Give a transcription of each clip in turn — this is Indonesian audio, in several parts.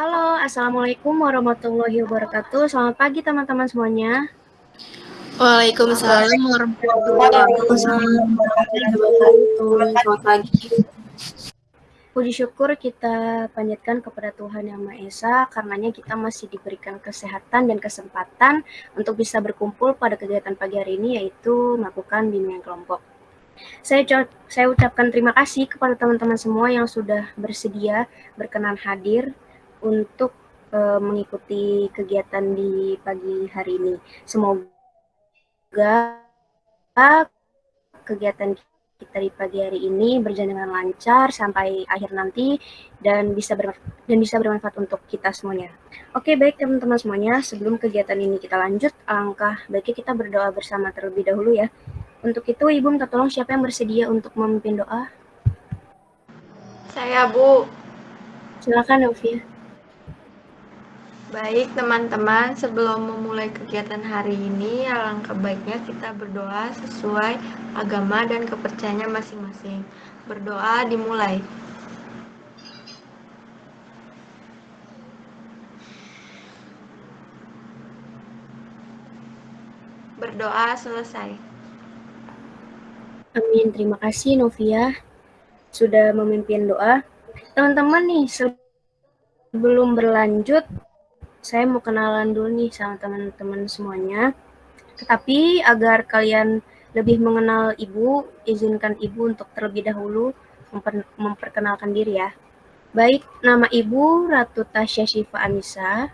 Halo, Assalamualaikum warahmatullahi wabarakatuh. Selamat pagi teman-teman semuanya. Waalaikumsalam warahmatullahi wabarakatuh. Selamat pagi. Puji syukur kita panjatkan kepada Tuhan Yang Maha Esa, karenanya kita masih diberikan kesehatan dan kesempatan untuk bisa berkumpul pada kegiatan pagi hari ini, yaitu melakukan bimbingan kelompok. Saya, saya ucapkan terima kasih kepada teman-teman semua yang sudah bersedia berkenan hadir untuk uh, mengikuti kegiatan di pagi hari ini. Semoga kegiatan kita di pagi hari ini berjalan dengan lancar sampai akhir nanti dan bisa dan bisa bermanfaat untuk kita semuanya. Oke, baik teman-teman semuanya, sebelum kegiatan ini kita lanjut, alangkah baiknya kita berdoa bersama terlebih dahulu ya. Untuk itu, Ibu minta tolong siapa yang bersedia untuk memimpin doa? Saya, Bu. Silakan, Novia. Baik teman-teman, sebelum memulai kegiatan hari ini, alangkah baiknya kita berdoa sesuai agama dan kepercayaannya masing-masing. Berdoa dimulai. Berdoa selesai. Amin, terima kasih Novia sudah memimpin doa. Teman-teman nih, sebelum berlanjut, saya mau kenalan dulu nih sama teman-teman semuanya. Tetapi agar kalian lebih mengenal Ibu, izinkan Ibu untuk terlebih dahulu memper memperkenalkan diri ya. Baik, nama Ibu Ratu Tasya Syifa Anissa.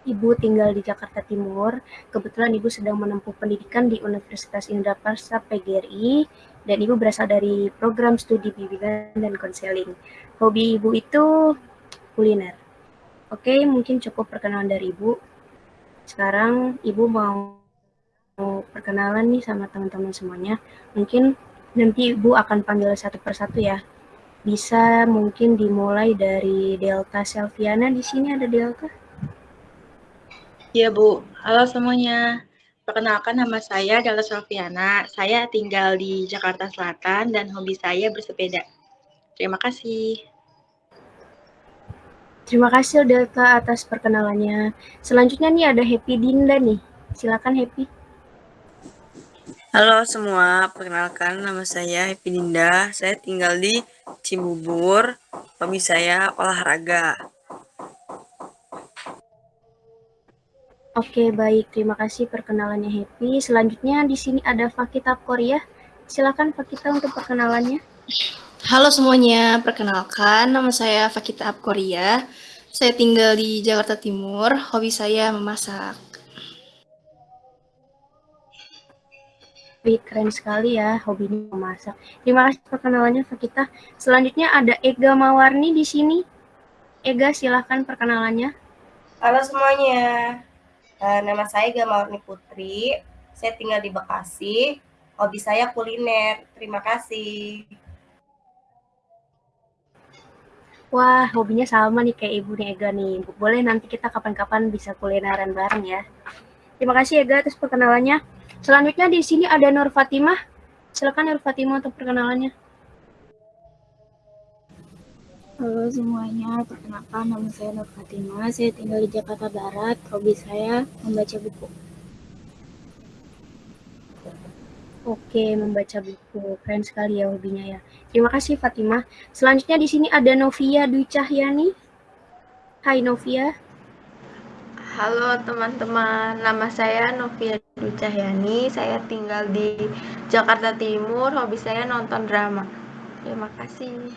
Ibu tinggal di Jakarta Timur. Kebetulan Ibu sedang menempuh pendidikan di Universitas Indraprasta PGRI dan Ibu berasal dari program studi bimbingan dan konseling. Hobi Ibu itu kuliner. Oke, mungkin cukup perkenalan dari Ibu. Sekarang Ibu mau, perkenalan nih sama teman-teman semuanya. Mungkin nanti Ibu akan panggil satu persatu ya. Bisa mungkin dimulai dari Delta Selviana. Di sini ada Delta. Iya, Bu. Halo semuanya. Perkenalkan nama saya Delta Selviana. Saya tinggal di Jakarta Selatan dan hobi saya bersepeda. Terima kasih. Terima kasih Delta atas perkenalannya. Selanjutnya nih ada Happy Dinda nih. Silakan Happy. Halo semua, perkenalkan nama saya Happy Dinda. Saya tinggal di Cibubur. Hobi saya olahraga. Oke, baik. Terima kasih perkenalannya Happy. Selanjutnya di sini ada Fakita Korea. Silakan Fakita untuk perkenalannya. Halo semuanya, perkenalkan nama saya Fakita Abkoria. Saya tinggal di Jakarta Timur, hobi saya memasak. Wih, keren sekali ya hobinya memasak. Terima kasih perkenalannya Fakita. Selanjutnya ada Ega Mawarni di sini. Ega, silahkan perkenalannya. Halo semuanya, uh, nama saya Ega Mawarni Putri. Saya tinggal di Bekasi. Hobi saya kuliner. Terima kasih. Wah, hobinya sama nih kayak Ibu nih Ega nih. Boleh nanti kita kapan-kapan bisa kulineran bareng ya. Terima kasih Ega atas perkenalannya. Selanjutnya di sini ada Nur Fatimah. Silakan Nur Fatimah untuk perkenalannya. Halo semuanya, perkenalkan nama saya Nur Fatimah. Saya tinggal di Jakarta Barat. Hobi saya membaca buku. Oke, membaca buku. Keren sekali ya hobinya ya. Terima kasih Fatimah. Selanjutnya di sini ada Novia Dwi Cahyani. Hai Novia. Halo teman-teman, nama saya Novia Dwi Cahyani. Saya tinggal di Jakarta Timur. Hobi saya nonton drama. Terima kasih.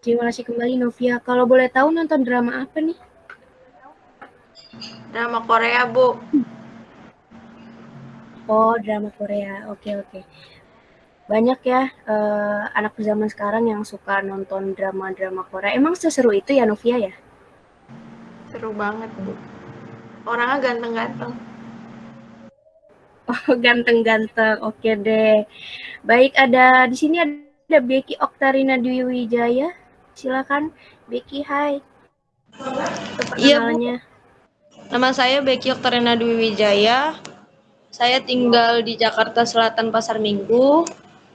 Terima kasih kembali Novia. Kalau boleh tahu nonton drama apa nih? Drama Korea, Bu. Oh, drama Korea. Oke, oke. Banyak ya uh, anak zaman sekarang yang suka nonton drama-drama Korea. Emang seseru itu ya, Novia ya? Seru banget, Bu. Orangnya ganteng-ganteng. Oh, ganteng-ganteng. Oke deh. Baik, ada di sini ada Becky Oktarina Dwi Wijaya. Silakan, Becky. Hai. Iya, Bu. Nama saya Becky Oktarina Dwi Wijaya. Saya tinggal di Jakarta Selatan Pasar Minggu.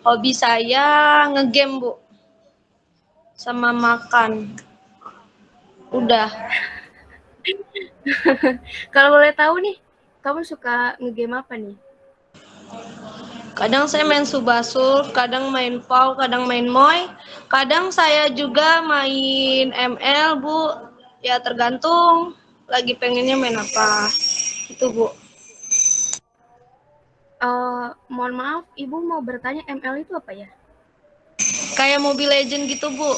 Hobi saya ngegame, Bu. Sama makan. Udah. Kalau boleh tahu nih, kamu suka ngegame apa nih? Kadang saya main Subasul, kadang main PAU, kadang main Moy. Kadang saya juga main ML, Bu. Ya tergantung lagi pengennya main apa. Itu, Bu. Uh, mohon maaf, Ibu mau bertanya ML itu apa ya? Kayak Mobile Legend gitu, Bu.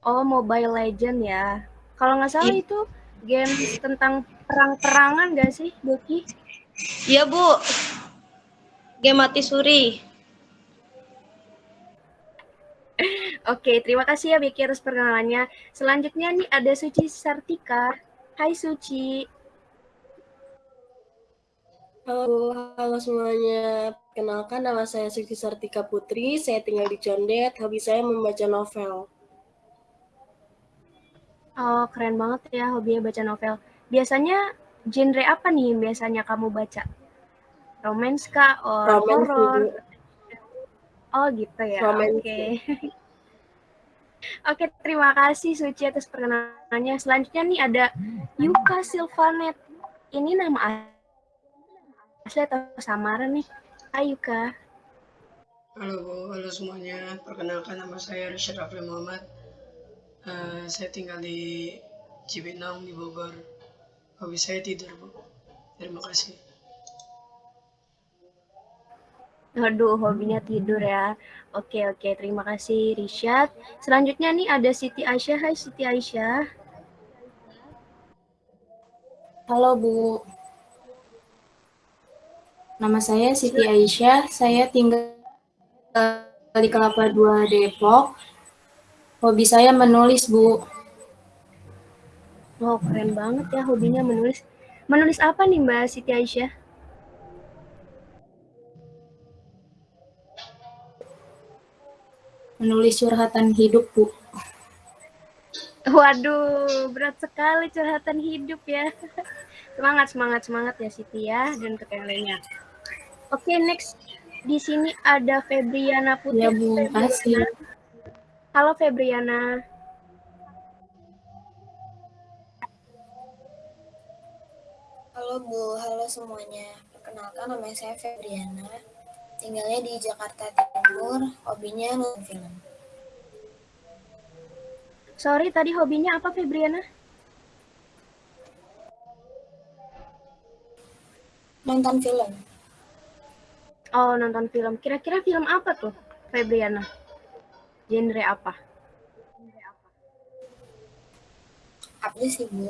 Oh, Mobile Legend ya. Kalau nggak salah I itu game tentang perang-perangan nggak sih, Doki? Iya, Bu. Game mati suri. Oke, terima kasih ya Biki atas perkenalannya. Selanjutnya nih ada Suci Sartika. Hai Suci. Halo, halo semuanya. Kenalkan nama saya Suci Sartika Putri. Saya tinggal di Condet. Hobi saya membaca novel. Oh, keren banget ya hobinya baca novel. Biasanya genre apa nih yang biasanya kamu baca? Romance kah? Or horror? Oh gitu ya. Oke. Okay. Oke, okay, terima kasih Suci atas perkenalannya. Selanjutnya nih ada Yuka Silvanet. Ini nama asli atau samaran nih? Hai Yuka. Halo Bu, halo semuanya. Perkenalkan nama saya Rishad Rafli Muhammad Uh, saya tinggal di Cibinong di Bogor. Hobi saya tidur, Bu. Terima kasih. Aduh, hobinya tidur ya. Oke, oke. Terima kasih, Rishad. Selanjutnya nih ada Siti Aisyah. Hai, Siti Aisyah. Halo, Bu. Nama saya Siti Aisyah. Saya tinggal di Kelapa Dua Depok. Hobi saya menulis, Bu. Oh, keren banget ya hobinya menulis. Menulis apa nih Mbak Siti Aisyah? Menulis curhatan hidup, Bu. Waduh, berat sekali curhatan hidup ya. Semangat, semangat, semangat ya Siti ya, dan untuk yang lainnya. Oke, okay, next. Di sini ada Febriana Putri. Ya, Bu, kasih. Halo Febriana. Halo Bu, halo semuanya. Perkenalkan nama saya Febriana. Tinggalnya di Jakarta Timur, hobinya nonton film. Sorry, tadi hobinya apa Febriana? Nonton film. Oh, nonton film. Kira-kira film apa tuh, Febriana? Genre apa? Apa sih, Bu?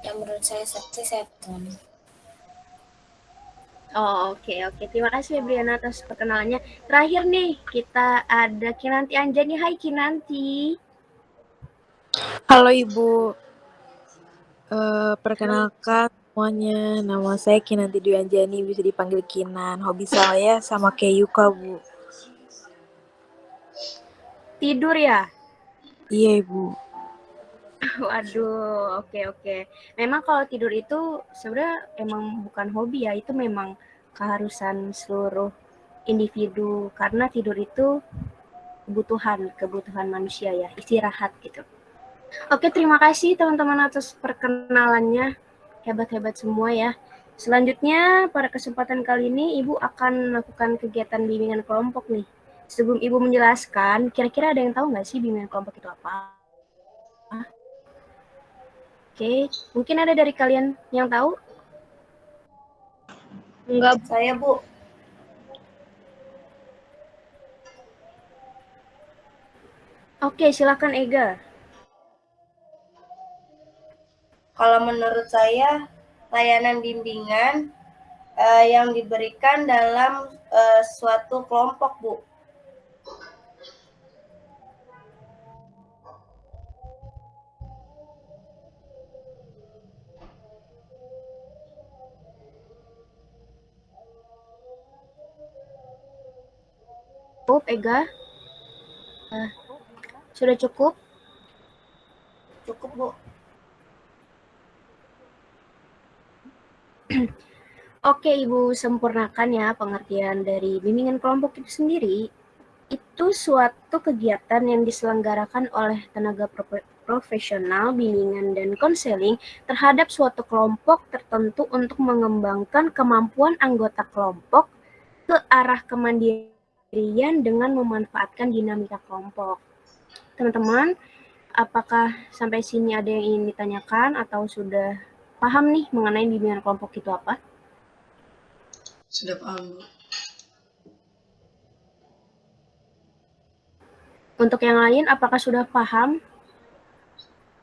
Yang menurut saya seksi seton. Oh, oke, okay, oke. Okay. Terima kasih Briana atas perkenalannya. Terakhir nih, kita ada Kinanti Anjani. Hai Kinanti. Halo Ibu. Uh, perkenalkan semuanya, nama saya Kinanti Dwi Anjani, bisa dipanggil Kinan. Hobi saya sama kayak Yuka, Bu. Tidur ya? Iya, Ibu. Waduh, oke okay, oke. Okay. Memang kalau tidur itu sebenarnya emang bukan hobi ya, itu memang keharusan seluruh individu karena tidur itu kebutuhan, kebutuhan manusia ya, istirahat gitu. Oke, terima kasih teman-teman atas perkenalannya. Hebat-hebat semua ya. Selanjutnya, pada kesempatan kali ini Ibu akan melakukan kegiatan bimbingan kelompok nih sebelum Ibu menjelaskan, kira-kira ada yang tahu nggak sih bimbingan kelompok itu apa? Oke, mungkin ada dari kalian yang tahu? Enggak, saya Bu. Oke, silakan Ega. Kalau menurut saya, layanan bimbingan uh, yang diberikan dalam uh, suatu kelompok, Bu. cukup, Ega? Uh, sudah cukup? Cukup, Bu. Oke, Ibu sempurnakan ya pengertian dari bimbingan kelompok itu sendiri. itu suatu kegiatan yang diselenggarakan oleh tenaga profesional, bimbingan, dan konseling terhadap suatu kelompok tertentu untuk mengembangkan kemampuan anggota kelompok ke arah kemandirian dengan memanfaatkan dinamika kelompok. Teman-teman, apakah sampai sini ada yang ingin ditanyakan atau sudah paham nih mengenai bimbingan kelompok itu apa? Sudah paham, Bu. Untuk yang lain, apakah sudah paham?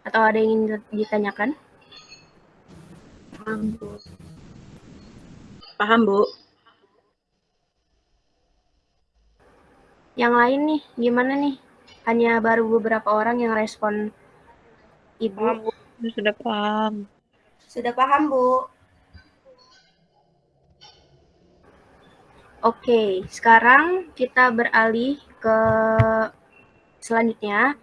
Atau ada yang ingin ditanyakan? Paham, Bu. Paham, Bu. Yang lain nih, gimana nih? Hanya baru beberapa orang yang respon Ibu. Paham, Bu. Sudah paham. Sudah paham, Bu. Oke, sekarang kita beralih ke Selanjutnya,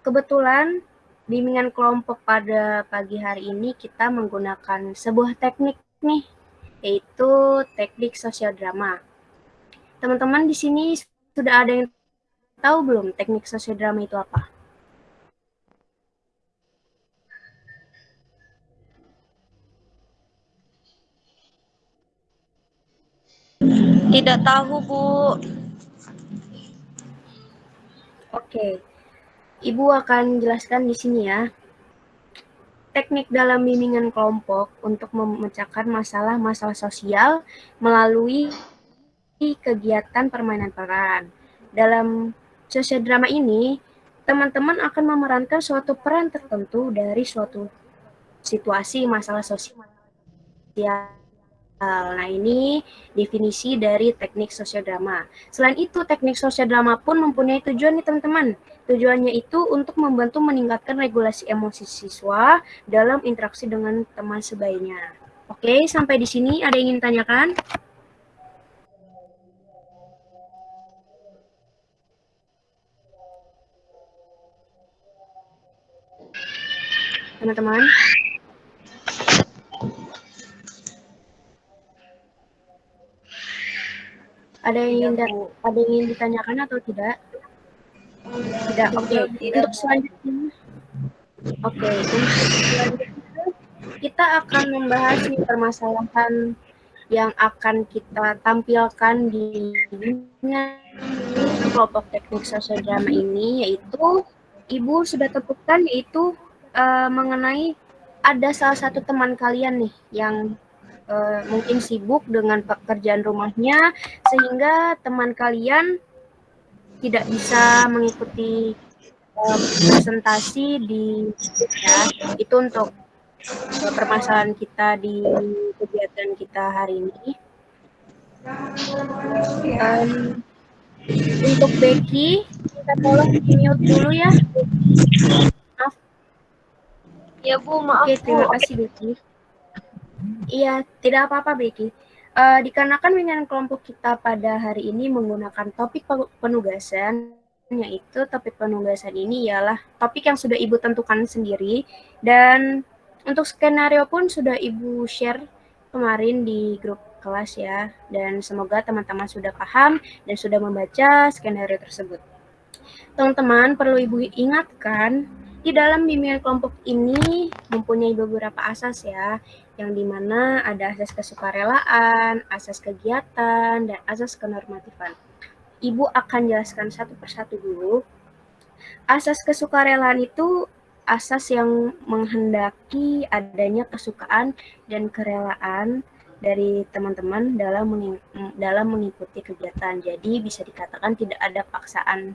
kebetulan bimbingan kelompok pada pagi hari ini kita menggunakan sebuah teknik nih, yaitu teknik sosial drama. Teman-teman di sini sudah ada yang tahu belum teknik sosial drama itu apa? Tidak tahu, Bu. Oke, Ibu akan jelaskan di sini ya. Teknik dalam bimbingan kelompok untuk memecahkan masalah-masalah sosial melalui kegiatan permainan peran. Dalam sosial drama ini, teman-teman akan memerankan suatu peran tertentu dari suatu situasi masalah sosial Nah, ini definisi dari teknik sosial drama. Selain itu, teknik sosial drama pun mempunyai tujuan nih teman-teman. Tujuannya itu untuk membantu meningkatkan regulasi emosi siswa dalam interaksi dengan teman sebayanya. Oke, sampai di sini ada yang ingin tanyakan? Teman-teman? Ada yang ingin ada yang ingin ditanyakan atau tidak? Tidak. Oke. Okay. Untuk selanjutnya, oke. Okay. Untuk selanjutnya kita akan membahas permasalahan yang akan kita tampilkan di kelompok teknik sosial drama ini yaitu Ibu sudah tentukan yaitu uh, mengenai ada salah satu teman kalian nih yang uh, mungkin sibuk dengan pekerjaan rumahnya sehingga teman kalian tidak bisa mengikuti uh, presentasi di ya itu untuk uh, permasalahan kita di kegiatan kita hari ini. Um, untuk Becky, kita tolong di mute dulu ya. Maaf. Ya Bu, maaf Oke, terima kasih Becky. Iya, tidak apa-apa, Becky. Uh, dikarenakan dengan kelompok kita pada hari ini menggunakan topik penugasan, yaitu topik penugasan ini ialah topik yang sudah Ibu tentukan sendiri, dan untuk skenario pun sudah Ibu share kemarin di grup kelas ya, dan semoga teman-teman sudah paham dan sudah membaca skenario tersebut. Teman-teman perlu Ibu ingatkan di dalam bimbingan kelompok ini mempunyai beberapa asas ya, yang di mana ada asas kesukarelaan, asas kegiatan, dan asas kenormatifan. Ibu akan jelaskan satu persatu dulu. Asas kesukarelaan itu asas yang menghendaki adanya kesukaan dan kerelaan dari teman-teman dalam dalam mengikuti kegiatan. Jadi bisa dikatakan tidak ada paksaan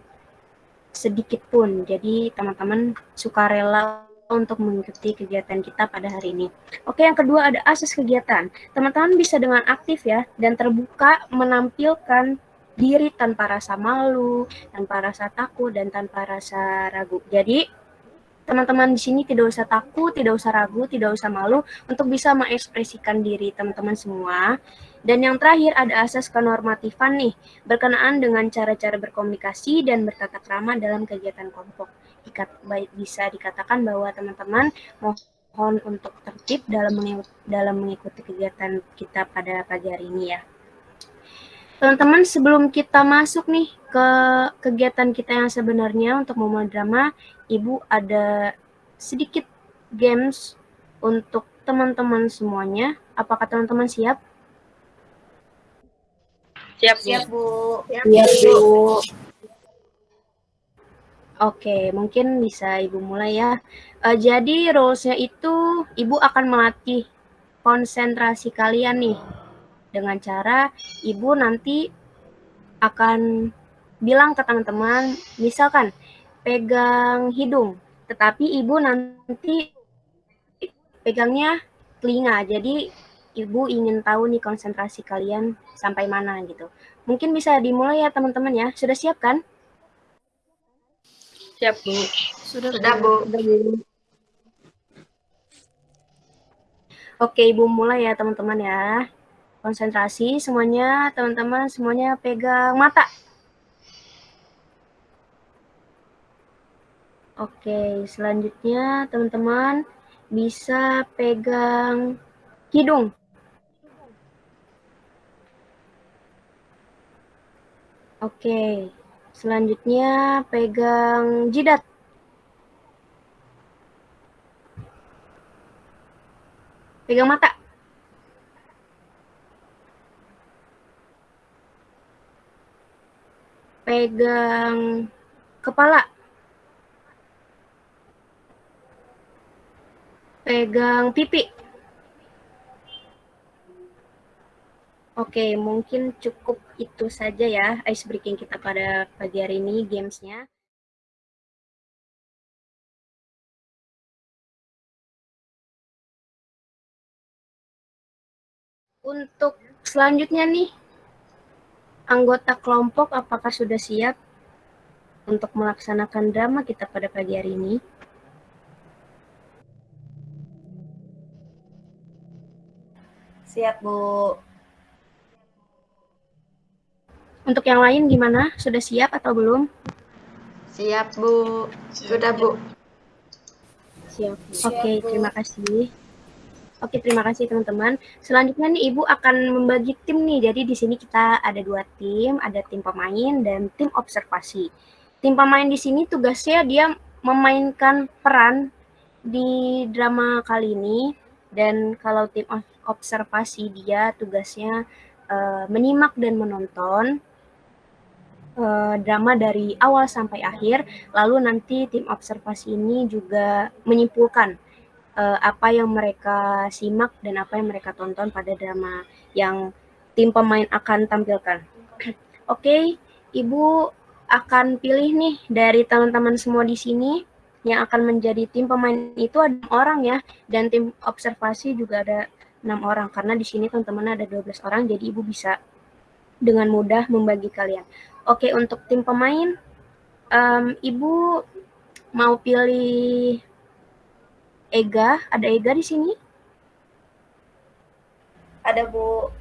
sedikit pun. Jadi teman-teman suka rela untuk mengikuti kegiatan kita pada hari ini. Oke, yang kedua ada asas kegiatan. Teman-teman bisa dengan aktif ya dan terbuka menampilkan diri tanpa rasa malu, tanpa rasa takut dan tanpa rasa ragu. Jadi teman-teman di sini tidak usah takut, tidak usah ragu, tidak usah malu untuk bisa mengekspresikan diri teman-teman semua dan yang terakhir ada asas kenormatifan nih, berkenaan dengan cara-cara berkomunikasi dan bertata krama dalam kegiatan kelompok. Ikat, baik bisa dikatakan bahwa teman-teman mohon untuk tertib dalam mengikuti, dalam mengikuti kegiatan kita pada pagi hari ini ya. Teman-teman, sebelum kita masuk nih ke kegiatan kita yang sebenarnya untuk memulai drama, Ibu ada sedikit games untuk teman-teman semuanya. Apakah teman-teman siap? Siap, Siap, Bu. Siap, Bu. Oke, mungkin bisa Ibu mulai ya. Uh, jadi rules-nya itu Ibu akan melatih konsentrasi kalian nih dengan cara Ibu nanti akan bilang ke teman-teman, misalkan pegang hidung, tetapi Ibu nanti pegangnya telinga. Jadi Ibu ingin tahu nih konsentrasi kalian sampai mana gitu. Mungkin bisa dimulai ya teman-teman ya. Sudah siap kan? Siap, Bu. Sudah, Sudah Bu. Sudah, Bu. Oke, Ibu mulai ya teman-teman ya. Konsentrasi semuanya, teman-teman semuanya pegang mata. Oke, selanjutnya teman-teman bisa pegang hidung. Oke, selanjutnya pegang jidat. Pegang mata. Pegang kepala. Pegang pipi. Oke, mungkin cukup itu saja ya ice breaking kita pada pagi hari ini gamesnya. Untuk selanjutnya nih, anggota kelompok apakah sudah siap untuk melaksanakan drama kita pada pagi hari ini? Siap, Bu. Untuk yang lain gimana? Sudah siap atau belum? Siap, Bu. Sudah, Bu. Siap. Oke, okay, terima kasih. Oke, terima kasih teman-teman. Selanjutnya nih Ibu akan membagi tim nih. Jadi di sini kita ada dua tim, ada tim pemain dan tim observasi. Tim pemain di sini tugasnya dia memainkan peran di drama kali ini dan kalau tim observasi dia tugasnya uh, menyimak dan menonton uh, drama dari awal sampai akhir, lalu nanti tim observasi ini juga menyimpulkan uh, apa yang mereka simak dan apa yang mereka tonton pada drama yang tim pemain akan tampilkan. Oke, okay, Ibu akan pilih nih dari teman-teman semua di sini yang akan menjadi tim pemain itu ada orang ya dan tim observasi juga ada enam orang karena di sini teman-teman ada 12 orang jadi ibu bisa dengan mudah membagi kalian. Oke, untuk tim pemain, um, Ibu mau pilih Ega? Ada Ega di sini? Ada, Bu.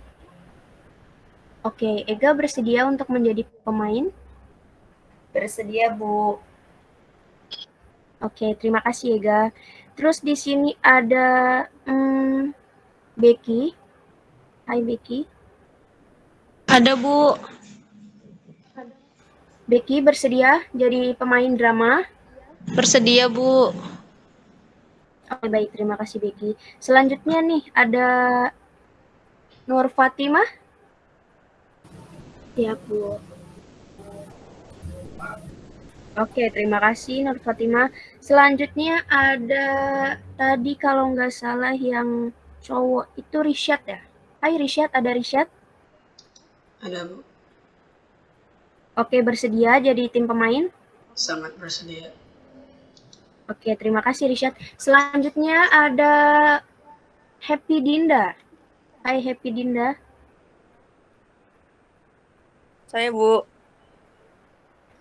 Oke, Ega bersedia untuk menjadi pemain? Bersedia, Bu. Oke, terima kasih Ega. Terus di sini ada hmm, Becky. Hai Becky. Ada, Bu. Becky bersedia jadi pemain drama? Bersedia, Bu. Oke, baik. Terima kasih, Becky. Selanjutnya nih, ada Nur Fatimah. Siap, Bu. Oke, terima kasih Nur Fatimah. Selanjutnya ada tadi kalau nggak salah yang cowok itu Rishad ya? Hai Rishad, ada Rishad? Ada, Bu. Oke, bersedia jadi tim pemain? Sangat bersedia. Oke, terima kasih Rishad. Selanjutnya ada Happy Dinda. Hai Happy Dinda. Saya, Bu.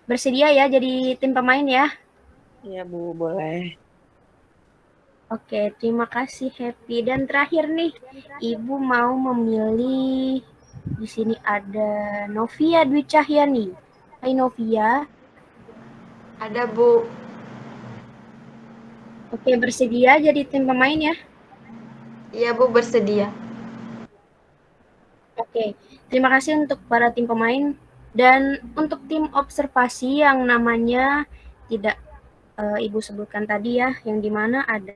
Bersedia ya jadi tim pemain ya? Iya, Bu, boleh. Oke, terima kasih Happy. Dan terakhir nih, Ibu mau memilih di sini ada Novia Dwi Cahyani. Hai Novia. Ada Bu. Oke, bersedia jadi tim pemain ya? Iya Bu, bersedia. Oke, Terima kasih untuk para tim pemain dan untuk tim observasi yang namanya tidak uh, Ibu sebutkan tadi ya, yang di mana ada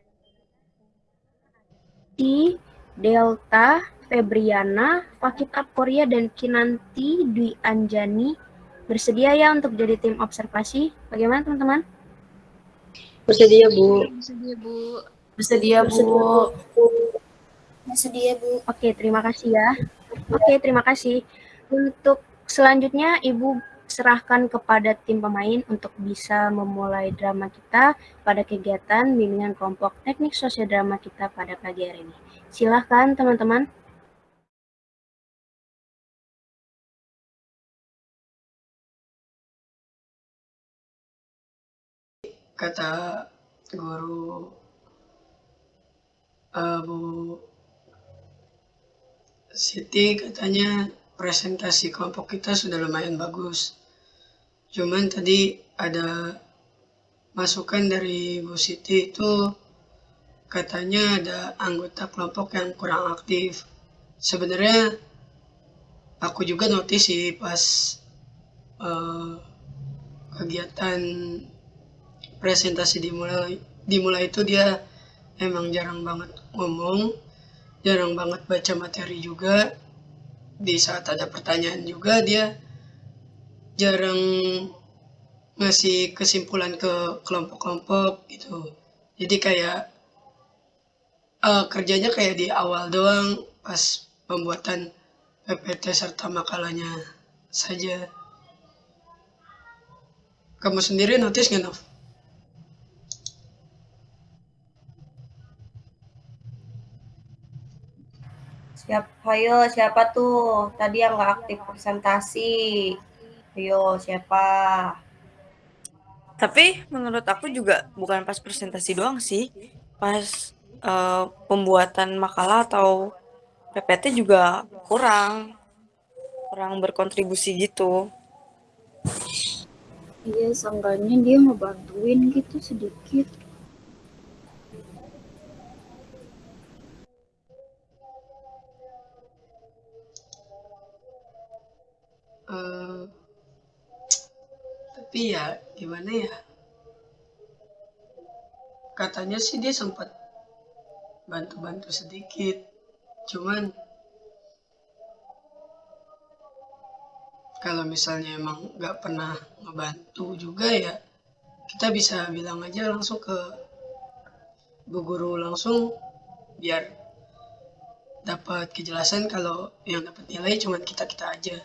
di Delta, Febriana, Fakit Korea, dan Kinanti Dwi Anjani bersedia ya untuk jadi tim observasi. Bagaimana teman-teman? Bersedia Bu. Bersedia Bu. Bersedia Bu. Bersedia Bu. Oke, terima kasih ya. Oke, terima kasih. Untuk selanjutnya Ibu serahkan kepada tim pemain untuk bisa memulai drama kita pada kegiatan bimbingan kelompok teknik sosial drama kita pada pagi hari ini. Silahkan teman-teman. Kata guru uh, Bu Siti katanya presentasi kelompok kita sudah lumayan bagus. Cuman tadi ada masukan dari Bu Siti itu katanya ada anggota kelompok yang kurang aktif. Sebenarnya aku juga notice sih pas uh, kegiatan presentasi dimulai dimulai itu dia emang jarang banget ngomong, jarang banget baca materi juga. Di saat ada pertanyaan juga dia jarang ngasih kesimpulan ke kelompok-kelompok gitu. Jadi kayak uh, kerjanya kayak di awal doang pas pembuatan PPT serta makalahnya saja. Kamu sendiri notice nggak, Nov? Siapa, ayo siapa tuh tadi yang nggak aktif presentasi? Ayo, siapa? Tapi menurut aku juga bukan pas presentasi doang sih. Pas uh, pembuatan makalah atau PPT juga kurang kurang berkontribusi gitu. Iya, seenggaknya dia ngebantuin gitu sedikit. Uh, tapi ya gimana ya? Katanya sih dia sempat bantu-bantu sedikit. Cuman kalau misalnya emang nggak pernah ngebantu juga ya kita bisa bilang aja langsung ke bu guru langsung biar dapat kejelasan kalau yang dapat nilai cuma kita kita aja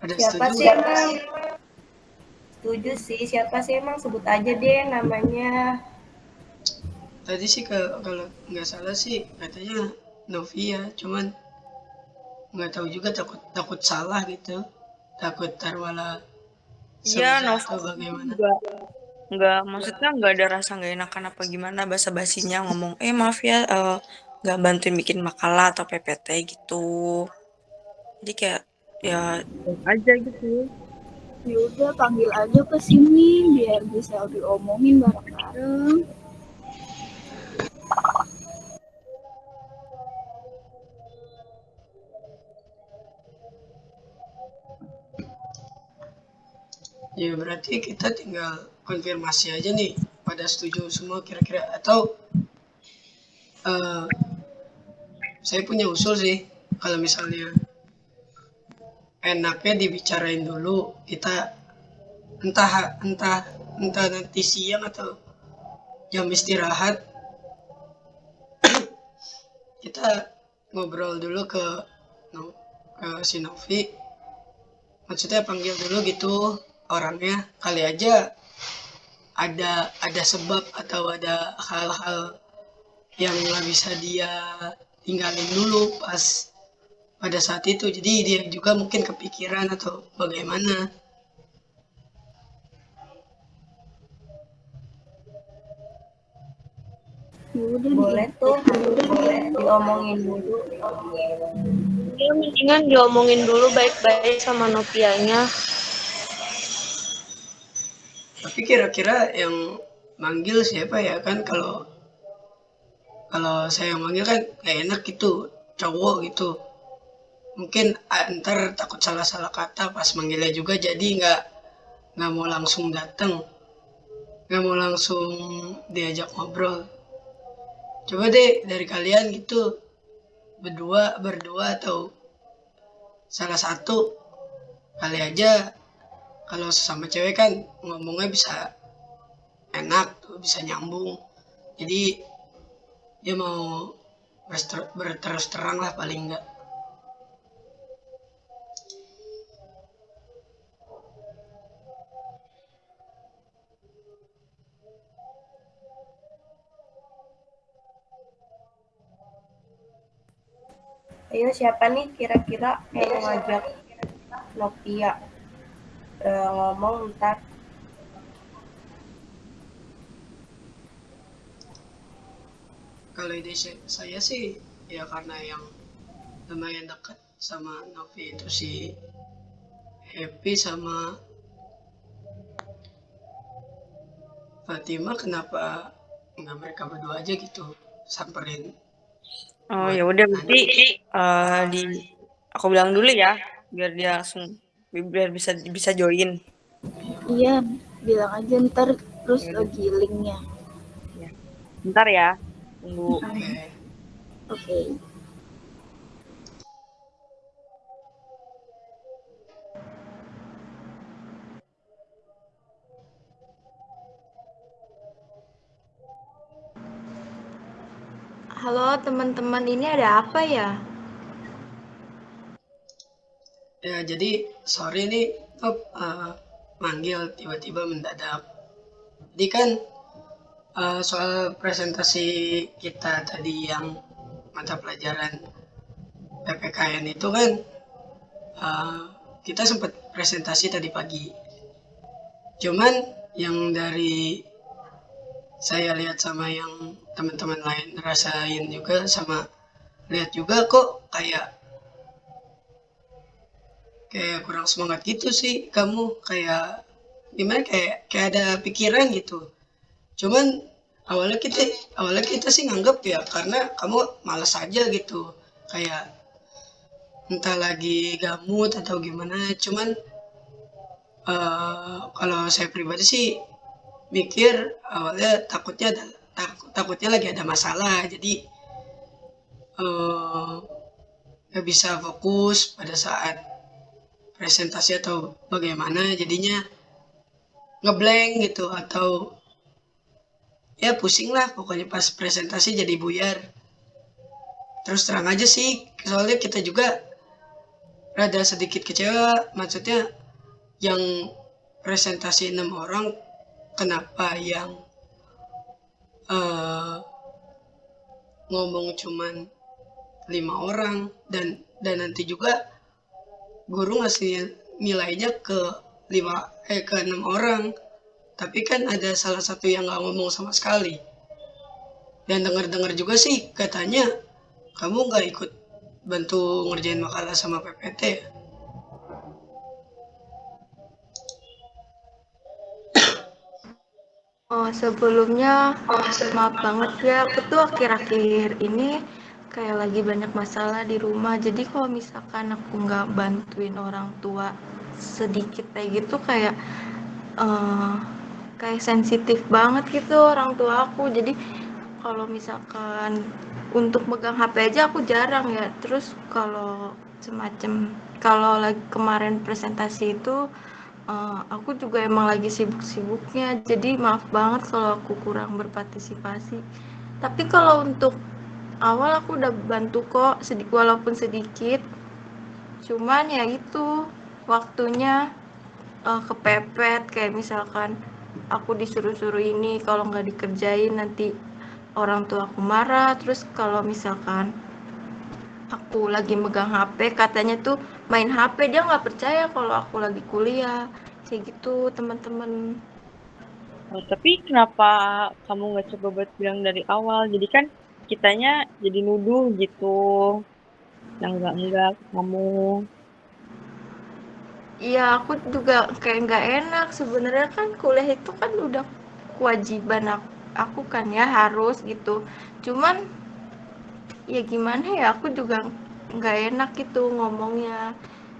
Ada siapa setuju? sih emang? Setuju sih. Siapa sih emang sebut aja deh namanya. Tadi sih kalau kalau nggak salah sih katanya Novia, cuman nggak tahu juga takut takut salah gitu, takut tarwala. Iya, Novia bagaimana? Enggak, enggak, maksudnya nggak ada rasa nggak enakan apa gimana bahasa basinya ngomong, eh maaf ya, uh, nggak bantuin bikin makalah atau PPT gitu. Jadi kayak ya. Aja gitu ya. Udah panggil aja ke sini biar bisa diomongin bareng-bareng. Ya berarti kita tinggal konfirmasi aja nih pada setuju semua kira-kira. Atau uh, saya punya usul sih kalau misalnya enaknya dibicarain dulu kita entah entah entah nanti siang atau jam istirahat. Kita ngobrol dulu ke ke si Novi. Maksudnya panggil dulu gitu orangnya. Kali aja ada ada sebab atau ada hal-hal yang nggak bisa dia tinggalin dulu pas pada saat itu. Jadi dia juga mungkin kepikiran atau bagaimana. Boleh tuh. Boleh diomongin dulu. Ya mendingan diomongin dulu baik-baik sama Nopianya tapi kira-kira yang manggil siapa ya? Kan kalau kalau saya manggil kan gak enak gitu cowok gitu mungkin ntar takut salah-salah kata pas manggilnya juga jadi nggak nggak mau langsung datang nggak mau langsung diajak ngobrol. Coba deh dari kalian gitu berdua berdua atau salah satu kali aja. Kalau sesama cewek kan ngomongnya bisa enak tuh bisa nyambung. Jadi dia mau berterus terang lah paling enggak Ayo siapa nih kira-kira yang ngajak Novia uh, ngomong ntar. Kalau ide saya sih ya karena yang lumayan dekat sama Novi itu si Happy sama Fatima kenapa nggak mereka berdua aja gitu samperin oh ya udah berarti uh, di aku bilang dulu ya biar dia langsung biar bisa bisa join iya bilang aja ntar terus ya, lagi linknya ya. ntar ya Tunggu. Oke. Okay. Teman-teman, ini ada apa ya? Ya, jadi sorry nih, oh, uh, manggil tiba-tiba mendadak. Jadi kan uh, soal presentasi kita tadi yang mata pelajaran PPKN itu kan uh, kita sempat presentasi tadi pagi. Cuman yang dari saya lihat sama yang teman-teman lain rasain juga sama lihat juga kok kayak kayak kurang semangat gitu sih kamu kayak gimana kayak kayak ada pikiran gitu. Cuman awalnya kita awalnya kita sih nganggap ya karena kamu malas aja gitu kayak entah lagi gamut atau gimana. Cuman uh, kalau saya pribadi sih mikir awalnya takutnya ada takut, takutnya lagi ada masalah. Jadi uh, nggak bisa fokus pada saat presentasi atau bagaimana. Jadinya ngeblank gitu atau ya pusing lah pokoknya pas presentasi jadi buyar. Terus terang aja sih soalnya kita juga rada sedikit kecewa. Maksudnya yang presentasi enam orang kenapa yang uh, ngomong cuman lima orang dan dan nanti juga guru ngasih nilainya ke lima eh ke enam orang. Tapi kan ada salah satu yang nggak ngomong sama sekali. Dan dengar-dengar juga sih katanya kamu nggak ikut bantu ngerjain makalah sama PPT Oh, sebelumnya maaf banget ya, aku tuh akhir-akhir ini kayak lagi banyak masalah di rumah. Jadi kalau misalkan aku nggak bantuin orang tua sedikit kayak gitu kayak uh, kayak sensitif banget gitu orang tua aku jadi kalau misalkan untuk megang HP aja aku jarang ya terus kalau semacam kalau lagi kemarin presentasi itu uh, aku juga emang lagi sibuk-sibuknya. Jadi maaf banget kalau aku kurang berpartisipasi. Tapi kalau untuk awal aku udah bantu kok sedikit walaupun sedikit. Cuman ya itu waktunya uh, kepepet. Kayak misalkan aku disuruh-suruh ini kalau nggak dikerjain nanti orang tua aku marah. Terus kalau misalkan aku lagi megang HP katanya tuh main HP dia nggak percaya kalau aku lagi kuliah. Kayak gitu teman-teman. Oh, tapi kenapa kamu nggak coba buat bilang dari awal? Jadi kan kitanya jadi nuduh gitu. Yang enggak enggak kamu. Iya, aku juga kayak nggak enak. Sebenarnya kan kuliah itu kan udah kewajiban aku, aku kan ya harus gitu. Cuman ya gimana ya? Aku juga nggak enak gitu ngomongnya.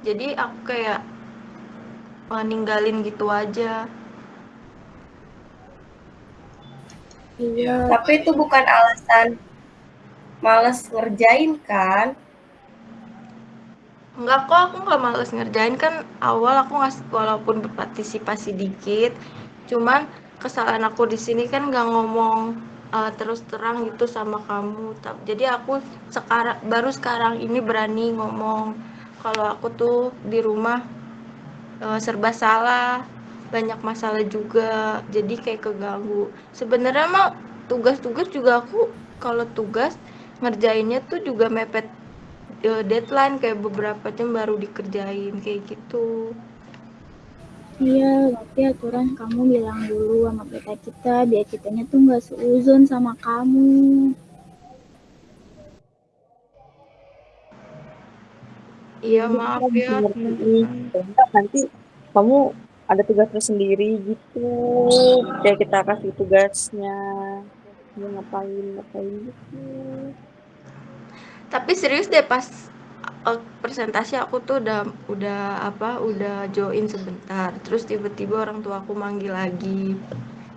Jadi aku kayak uh, ninggalin gitu aja. Iya. Tapi itu bukan alasan males ngerjain kan? Enggak kok, aku nggak males ngerjain. Kan awal aku ngasih walaupun berpartisipasi dikit, cuman kesalahan aku di sini kan nggak ngomong uh, terus terang gitu sama kamu. Jadi aku sekarang baru sekarang ini berani ngomong kalau aku tuh di rumah uh, serba salah, banyak masalah juga, jadi kayak keganggu. Sebenarnya mah tugas-tugas juga aku kalau tugas ngerjainnya tuh juga mepet uh, deadline kayak beberapa jam baru dikerjain kayak gitu. Iya, tapi aturan kamu bilang dulu sama kita kita biar kitanya tuh nggak seuzon sama kamu. Iya maaf ya. Nanti kamu ada tugas tersendiri gitu. Kayak kita kasih tugasnya dia ngapain ngapain gitu. Tapi serius deh pas presentasi aku tuh udah udah apa udah join sebentar. Terus tiba-tiba orang tua aku manggil lagi.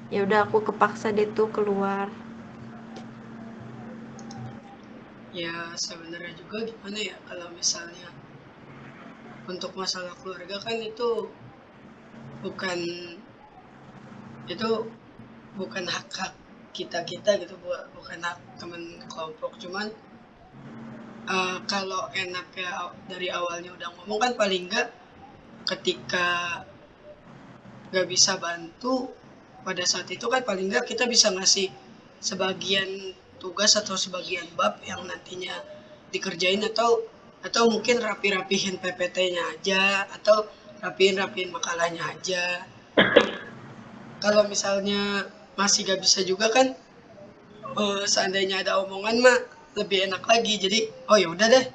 Ya udah aku kepaksa deh tuh keluar. Ya sebenarnya juga gimana ya kalau misalnya untuk masalah keluarga kan itu bukan itu bukan hak hak kita kita gitu bukan hak teman kelompok. Cuman uh, kalau enaknya dari awalnya udah ngomong kan paling enggak ketika nggak bisa bantu pada saat itu kan paling enggak kita bisa ngasih sebagian tugas atau sebagian bab yang nantinya dikerjain atau atau mungkin rapi-rapihin PPT-nya aja atau rapiin-rapiin makalahnya aja. Kalau misalnya masih gak bisa juga kan uh, seandainya ada omongan mah lebih enak lagi. Jadi oh ya udah deh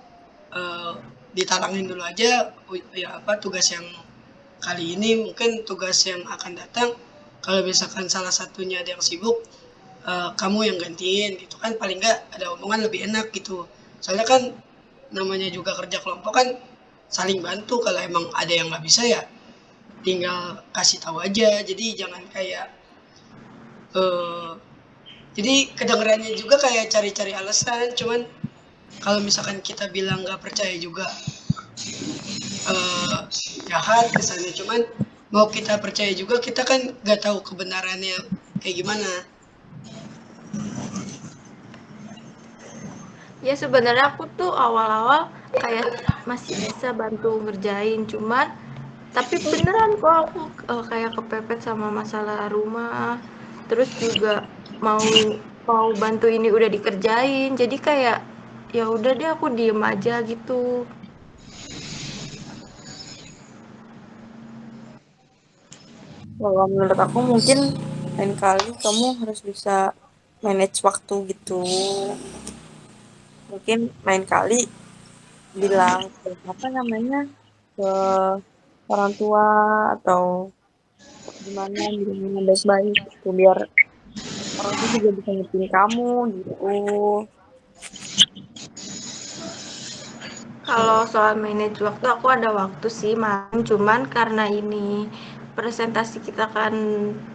uh, ditalangin dulu aja ya apa tugas yang kali ini mungkin tugas yang akan datang. Kalau misalkan salah satunya ada yang sibuk uh, kamu yang gantiin gitu kan. Paling nggak ada omongan lebih enak gitu. Soalnya kan namanya juga kerja kelompok kan saling bantu. Kalau emang ada yang nggak bisa ya tinggal kasih tahu aja. Jadi jangan kayak uh, jadi kedengarannya juga kayak cari-cari alasan cuman kalau misalkan kita bilang nggak percaya juga uh, jahat misalnya cuman mau kita percaya juga kita kan nggak tahu kebenarannya kayak gimana. Ya sebenarnya aku tuh awal-awal kayak masih bisa bantu ngerjain cuman tapi beneran kok aku uh, kayak kepepet sama masalah rumah. Terus juga mau mau bantu ini udah dikerjain. Jadi kayak ya udah deh aku diem aja gitu. Kalau menurut aku mungkin lain kali kamu harus bisa manage waktu gitu. Mungkin main kali bilang apa namanya ke orang tua atau gimana gimana baik-baik gitu biar orang itu juga bisa ngertiin kamu gitu. Kalau soal manage waktu aku ada waktu sih malam. Cuman karena ini presentasi kita kan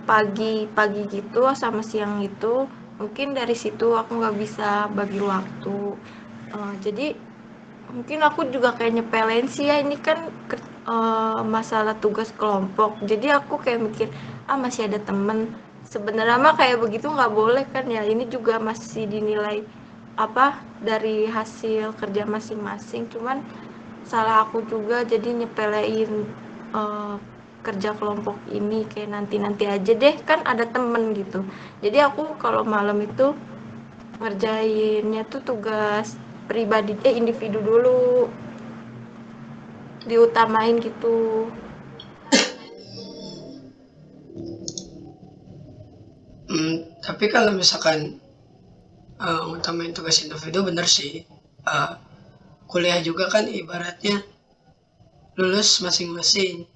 pagi pagi gitu sama siang itu mungkin dari situ aku nggak bisa bagi waktu. Uh, jadi mungkin aku juga kayak nyepelin sih ya ini kan uh, masalah tugas kelompok. Jadi aku kayak mikir ah masih ada temen sebenarnya mah kayak begitu nggak boleh kan ya. Ini juga masih dinilai apa dari hasil kerja masing-masing. Cuman salah aku juga jadi nyepelein uh, kerja kelompok ini kayak nanti-nanti aja deh. Kan ada temen gitu. Jadi aku kalau malam itu ngerjainnya tuh tugas pribadi eh individu dulu. Diutamain gitu Hmm, tapi kalau misalkan uh, utamain tugas individu bener sih. Uh, kuliah juga kan ibaratnya lulus masing-masing.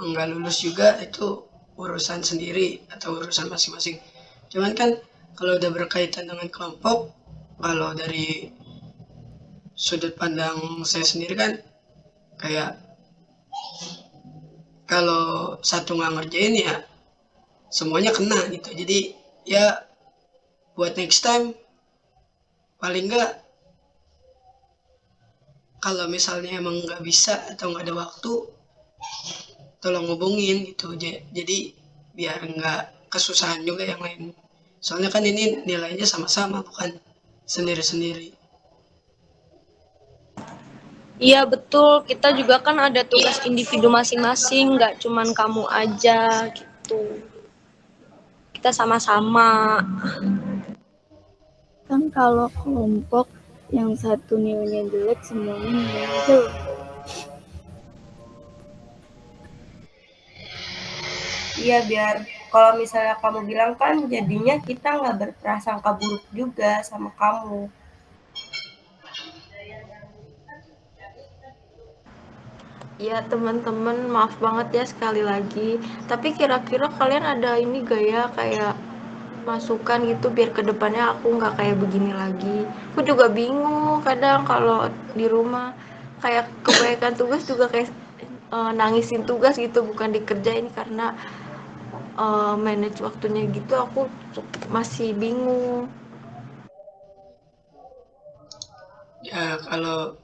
Enggak lulus juga itu urusan sendiri atau urusan masing-masing. Cuman kan kalau udah berkaitan dengan kelompok, kalau dari sudut pandang saya sendiri kan kayak kalau satu nggak ngerjain ya semuanya kena gitu. Jadi ya buat next time paling nggak kalau misalnya emang nggak bisa atau nggak ada waktu tolong hubungin gitu. Jadi biar nggak kesusahan juga yang lain. Soalnya kan ini nilainya sama-sama bukan sendiri-sendiri. Iya betul, kita juga kan ada tugas individu masing-masing, nggak cuman kamu aja gitu. Kita sama-sama. Kan kalau kelompok yang satu nilainya jelek, semuanya nilainya jelek. Iya biar kalau misalnya kamu bilang kan jadinya kita nggak berprasangka buruk juga sama kamu. Ya teman-teman maaf banget ya sekali lagi. Tapi kira-kira kalian ada ini gak ya kayak masukan gitu biar ke depannya aku nggak kayak begini lagi. Aku juga bingung kadang kalau di rumah kayak kebanyakan tugas juga kayak uh, nangisin tugas gitu bukan dikerjain karena uh, manage waktunya gitu aku masih bingung. Ya kalau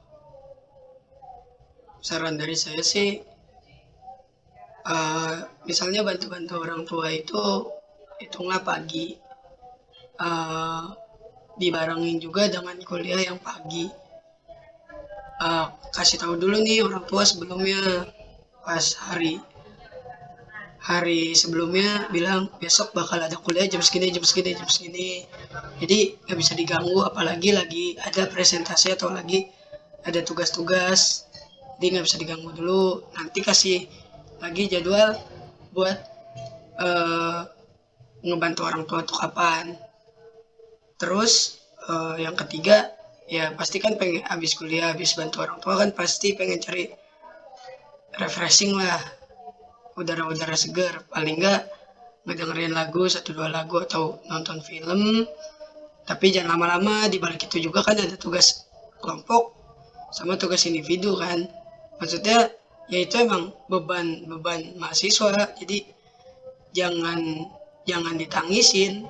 saran dari saya sih uh, misalnya bantu-bantu orang tua itu hitunglah pagi. Uh, dibarengin juga dengan kuliah yang pagi. Uh, kasih tahu dulu nih orang tua sebelumnya pas hari hari sebelumnya bilang besok bakal ada kuliah jam segini jam segini jam segini. Jadi nggak bisa diganggu apalagi lagi ada presentasi atau lagi ada tugas-tugas jadi nggak bisa diganggu dulu. Nanti kasih lagi jadwal buat uh, ngebantu orang tua tuh kapan. Terus uh, yang ketiga ya pasti kan pengen habis kuliah habis bantu orang tua kan pasti pengen cari refreshing lah. Udara-udara segar. Paling nggak ngedengerin lagu satu dua lagu atau nonton film. Tapi jangan lama-lama di balik itu juga kan ada tugas kelompok sama tugas individu kan maksudnya ya itu emang beban beban mahasiswa jadi jangan jangan ditangisin.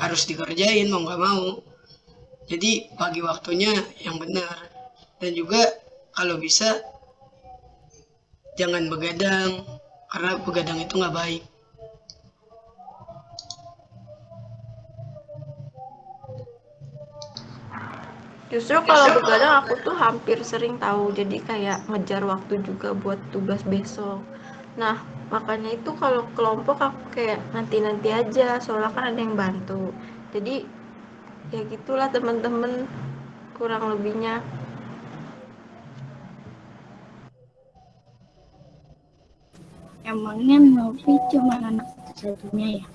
Harus dikerjain mau nggak mau. Jadi bagi waktunya yang benar. Dan juga kalau bisa jangan begadang. Karena begadang itu nggak baik Justru kalau begadang aku tuh hampir sering tahu, jadi kayak ngejar waktu juga buat tugas besok. Nah, makanya itu kalau kelompok aku kayak nanti-nanti aja, soalnya kan ada yang bantu. Jadi ya gitulah teman-teman kurang lebihnya. Emangnya Novi cuma anak satu-satunya ya?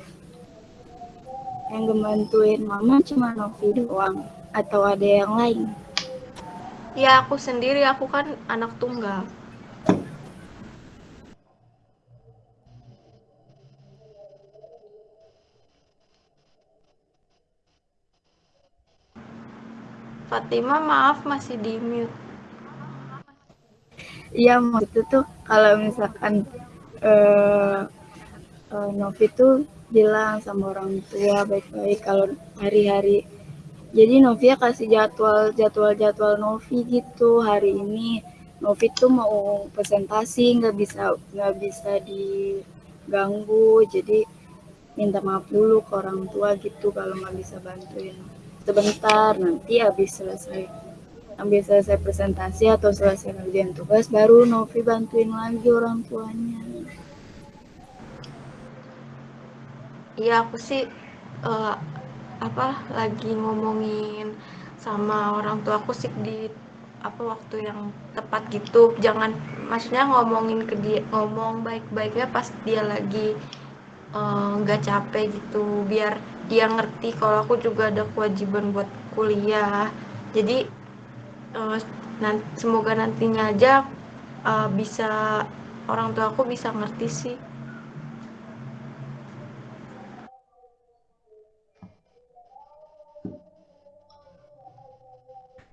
Yang ngebantuin mama cuma Novi doang atau ada yang lain? Ya aku sendiri, aku kan anak tunggal. Fatima maaf masih di mute. Iya maksud tuh kalau misalkan uh, uh, Novi tuh bilang sama orang tua baik-baik kalau hari-hari jadi Novia kasih jadwal jadwal jadwal Novi gitu hari ini. Novi tuh mau presentasi nggak bisa nggak bisa diganggu. Jadi minta maaf dulu ke orang tua gitu kalau nggak bisa bantuin. Sebentar nanti habis selesai habis selesai presentasi atau selesai ngerjain tugas baru Novi bantuin lagi orang tuanya. Iya aku sih uh, apa lagi ngomongin sama orang tua aku sih di apa waktu yang tepat gitu. Jangan maksudnya ngomongin ke dia ngomong baik-baiknya pas dia lagi eh, nggak uh, capek gitu. Biar dia ngerti kalau aku juga ada kewajiban buat kuliah. Jadi uh, nan semoga nantinya aja uh, bisa orang tua aku bisa ngerti sih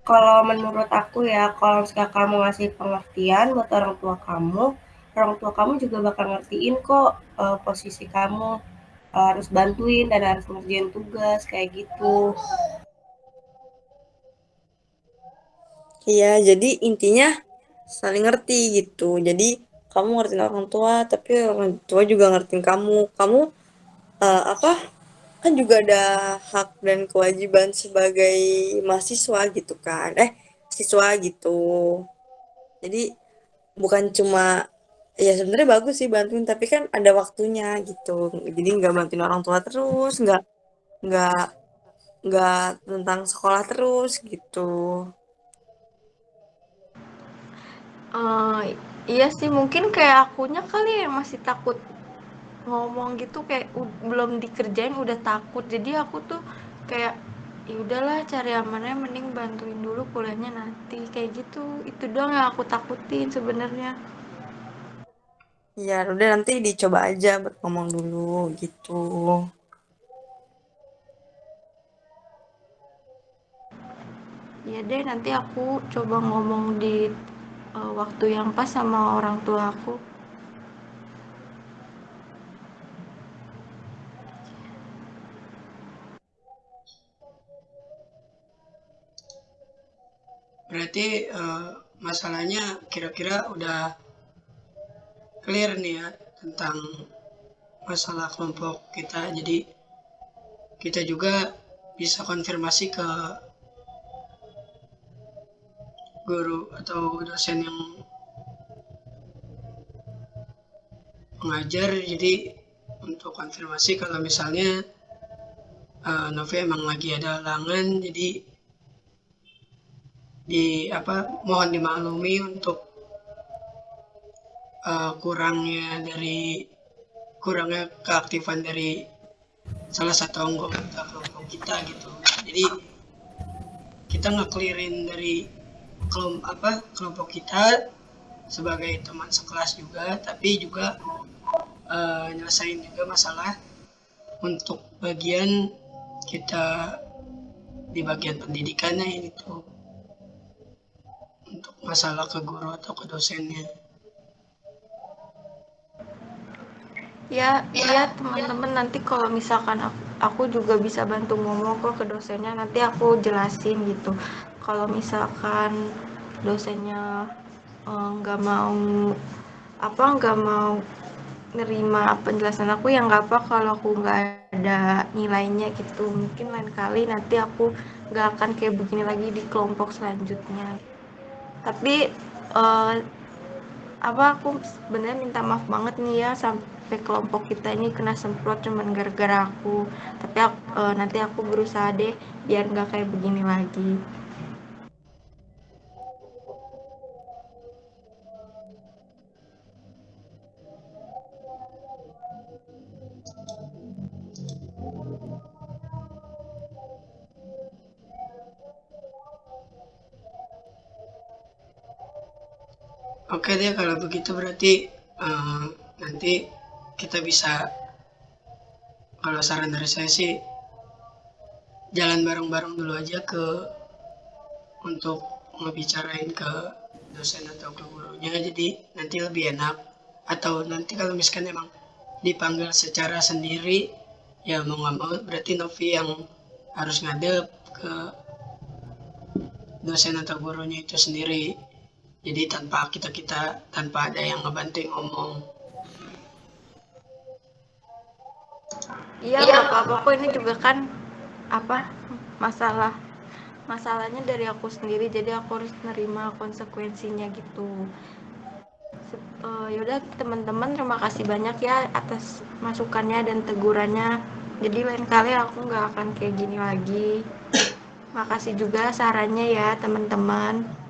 kalau menurut aku ya, kalau misalnya kamu ngasih pengertian buat orang tua kamu, orang tua kamu juga bakal ngertiin kok uh, posisi kamu uh, harus bantuin dan harus ngerjain tugas kayak gitu. Iya, jadi intinya saling ngerti gitu. Jadi kamu ngertiin orang tua, tapi orang tua juga ngertiin kamu. Kamu uh, apa? Kan juga ada hak dan kewajiban sebagai mahasiswa gitu kan. Eh, siswa gitu. Jadi bukan cuma ya sebenarnya bagus sih bantuin tapi kan ada waktunya gitu jadi nggak bantuin orang tua terus nggak nggak nggak tentang sekolah terus gitu uh, iya sih mungkin kayak akunya kali ya masih takut ngomong gitu kayak belum dikerjain udah takut. Jadi aku tuh kayak ya udahlah cari amannya mending bantuin dulu kuliahnya nanti. Kayak gitu. Itu doang yang aku takutin sebenarnya. Ya udah nanti dicoba aja buat ngomong dulu gitu. Ya deh nanti aku coba ngomong di uh, waktu yang pas sama orang tua aku Berarti uh, masalahnya kira-kira udah clear nih ya tentang masalah kelompok kita. Jadi kita juga bisa konfirmasi ke guru atau dosen yang mengajar jadi untuk konfirmasi kalau misalnya uh, Novi emang lagi ada halangan jadi di apa mohon dimaklumi untuk uh, kurangnya dari kurangnya keaktifan dari salah satu anggota kelompok kita gitu. Jadi kita ngeklirin dari kelompok apa kelompok kita sebagai teman sekelas juga tapi juga uh, nyelesain juga masalah untuk bagian kita di bagian pendidikannya itu masalah ke guru atau ke dosennya? Ya iya teman-teman nanti kalau misalkan aku, aku juga bisa bantu ngomong kok ke dosennya nanti aku jelasin gitu. Kalau misalkan dosennya eh, nggak uh, mau apa nggak mau nerima penjelasan aku ya nggak apa kalau aku nggak ada nilainya gitu. Mungkin lain kali nanti aku nggak akan kayak begini lagi di kelompok selanjutnya tapi uh, apa aku sebenarnya minta maaf banget nih ya sampai kelompok kita ini kena semprot cuman gara-gara aku. Tapi uh, nanti aku berusaha deh biar nggak kayak begini lagi Oke deh kalau begitu berarti uh, nanti kita bisa kalau saran dari saya sih jalan bareng-bareng dulu aja ke untuk ngebicarain ke dosen atau ke gurunya. Jadi nanti lebih enak. Atau nanti kalau misalkan emang dipanggil secara sendiri ya mau nggak mau berarti Novi yang harus ngadep ke dosen atau gurunya itu sendiri jadi tanpa kita kita tanpa ada yang ngebantu ngomong. Iya nggak apa-apa kok ini juga kan apa masalah masalahnya dari aku sendiri. Jadi aku harus nerima konsekuensinya gitu. Uh, yaudah teman-teman terima kasih banyak ya atas masukannya dan tegurannya. Jadi lain kali aku nggak akan kayak gini lagi. Makasih juga sarannya ya teman-teman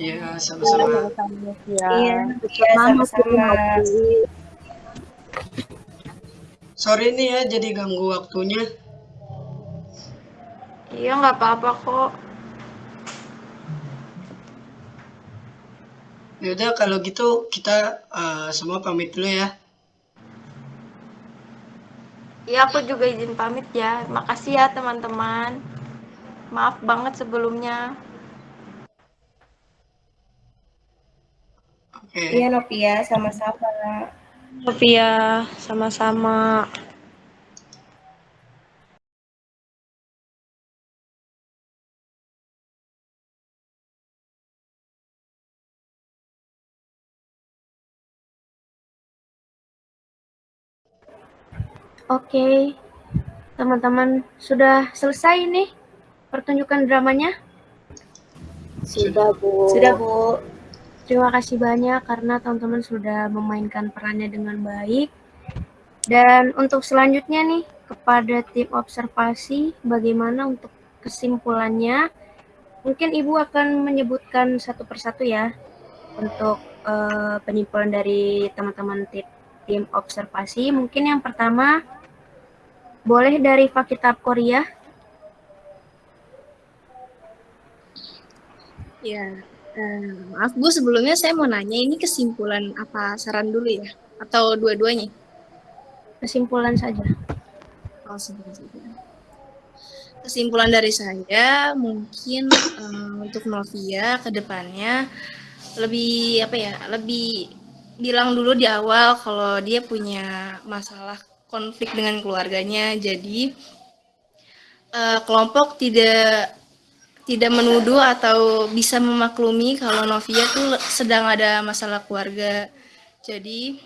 Iya, sama-sama. Iya, sama-sama. Sorry nih ya, jadi ganggu waktunya. Iya, nggak apa-apa kok. Yaudah, kalau gitu kita uh, semua pamit dulu ya. Iya, aku juga izin pamit ya. Makasih ya, teman-teman. Maaf banget sebelumnya. Oke. Iya Novia, sama-sama. Novia, sama-sama. Oke, teman-teman sudah selesai nih pertunjukan dramanya? Sudah, Bu. Sudah, Bu. Terima kasih banyak karena teman-teman sudah memainkan perannya dengan baik. Dan untuk selanjutnya nih, kepada tim observasi, bagaimana untuk kesimpulannya? Mungkin Ibu akan menyebutkan satu persatu ya, untuk uh, penyimpulan dari teman-teman tim, tim observasi. Mungkin yang pertama, boleh dari Fakitab Korea? Ya, uh, maaf Bu, sebelumnya saya mau nanya ini kesimpulan apa saran dulu ya? Atau dua-duanya? Kesimpulan saja. Oh, kesimpulan saja. Kesimpulan dari saya mungkin um, untuk Novia ke depannya lebih apa ya? Lebih bilang dulu di awal kalau dia punya masalah konflik dengan keluarganya. Jadi uh, kelompok tidak tidak menuduh atau bisa memaklumi kalau Novia tuh sedang ada masalah keluarga. Jadi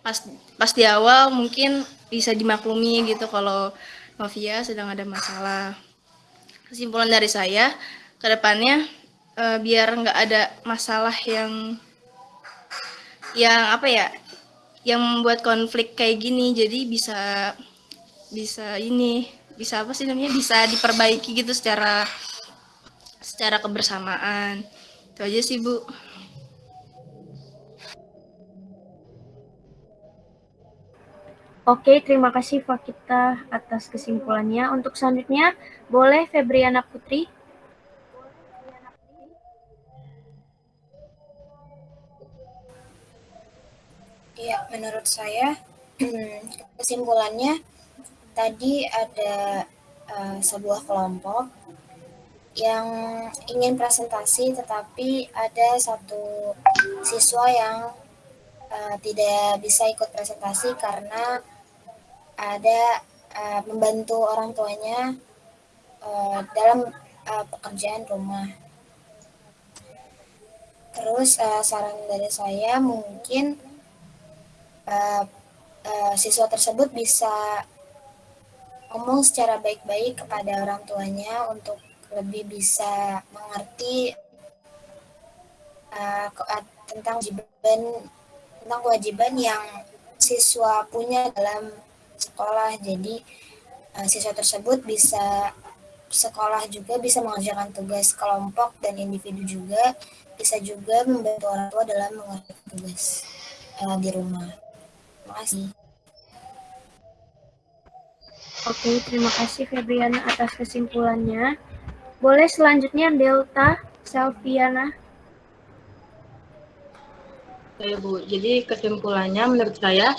pas pas di awal mungkin bisa dimaklumi gitu kalau Novia sedang ada masalah. Kesimpulan dari saya ke depannya uh, biar nggak ada masalah yang yang apa ya yang membuat konflik kayak gini jadi bisa bisa ini bisa apa sih namanya bisa diperbaiki gitu secara secara kebersamaan itu aja sih bu Oke, terima kasih Fakita atas kesimpulannya. Untuk selanjutnya, boleh Febriana Putri. Ya, menurut saya kesimpulannya tadi ada uh, sebuah kelompok yang ingin presentasi tetapi ada satu siswa yang uh, tidak bisa ikut presentasi karena ada uh, membantu orang tuanya uh, dalam uh, pekerjaan rumah. Terus uh, saran dari saya mungkin uh, uh, siswa tersebut bisa ngomong secara baik-baik kepada orang tuanya untuk lebih bisa mengerti uh, tentang kewajiban tentang kewajiban yang siswa punya dalam sekolah. Jadi uh, siswa tersebut bisa sekolah juga bisa mengerjakan tugas kelompok dan individu juga bisa juga membantu orang tua dalam mengerjakan tugas uh, di rumah. Terima kasih. Oke, terima kasih Febriana atas kesimpulannya. Boleh selanjutnya Delta Selviana. Oke Bu, jadi kesimpulannya menurut saya,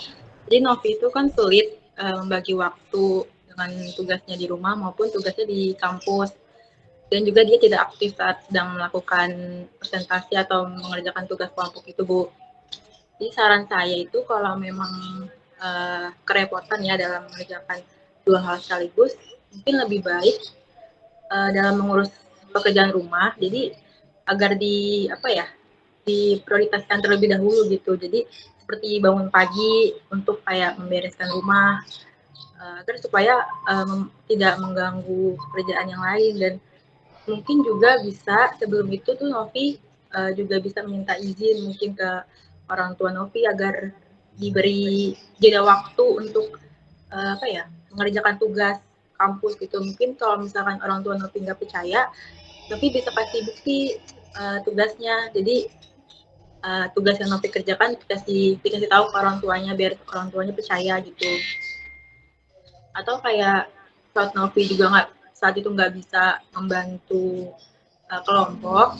jadi Novi itu kan sulit uh, membagi waktu dengan tugasnya di rumah maupun tugasnya di kampus. Dan juga dia tidak aktif saat sedang melakukan presentasi atau mengerjakan tugas kelompok itu, Bu. Jadi saran saya itu kalau memang uh, kerepotan ya dalam mengerjakan dua hal sekaligus, mungkin lebih baik uh, dalam mengurus pekerjaan rumah. Jadi agar di apa ya diprioritaskan terlebih dahulu gitu. Jadi seperti bangun pagi untuk kayak membereskan rumah uh, agar supaya um, tidak mengganggu pekerjaan yang lain dan mungkin juga bisa sebelum itu tuh Novi uh, juga bisa meminta izin mungkin ke orang tua Novi agar diberi jeda waktu untuk uh, apa ya mengerjakan tugas kampus gitu. Mungkin kalau misalkan orang tua Novi nggak percaya Novi bisa kasih bukti uh, tugasnya. Jadi uh, tugas yang Novi kerjakan dikasih dikasih tahu ke orang tuanya biar orang tuanya percaya gitu. Atau kayak saat Novi juga nggak saat itu nggak bisa membantu uh, kelompok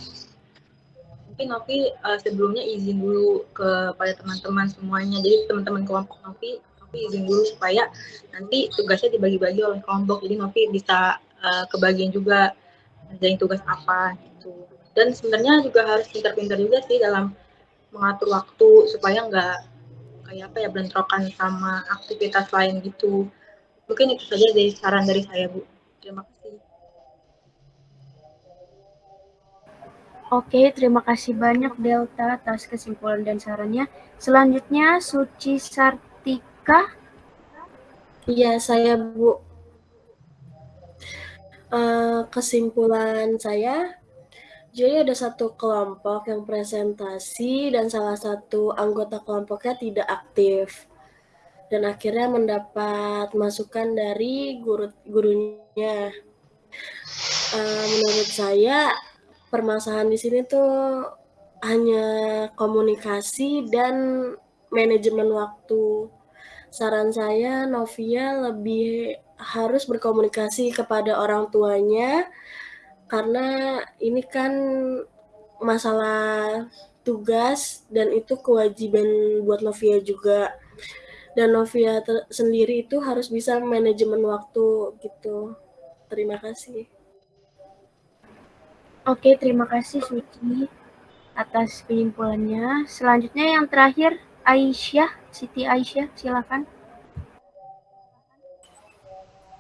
mungkin Novi uh, sebelumnya izin dulu kepada teman-teman semuanya. Jadi teman-teman kelompok Novi izin dulu supaya nanti tugasnya dibagi-bagi oleh kelompok. Jadi Novi bisa uh, kebagian juga ngerjain tugas apa gitu. Dan sebenarnya juga harus pintar-pintar juga sih dalam mengatur waktu supaya nggak kayak apa ya bentrokan sama aktivitas lain gitu. Mungkin itu saja dari saran dari saya bu. Terima kasih. Oke, terima kasih banyak Delta atas kesimpulan dan sarannya. Selanjutnya Suci Sartika. Iya, saya Bu. Uh, kesimpulan saya, jadi ada satu kelompok yang presentasi dan salah satu anggota kelompoknya tidak aktif. Dan akhirnya mendapat masukan dari guru gurunya. Uh, menurut saya permasalahan di sini tuh hanya komunikasi dan manajemen waktu. Saran saya Novia lebih harus berkomunikasi kepada orang tuanya karena ini kan masalah tugas dan itu kewajiban buat Novia juga. Dan Novia sendiri itu harus bisa manajemen waktu gitu. Terima kasih. Oke, terima kasih Suci atas penyimpulannya. Selanjutnya yang terakhir Aisyah, Siti Aisyah, silakan.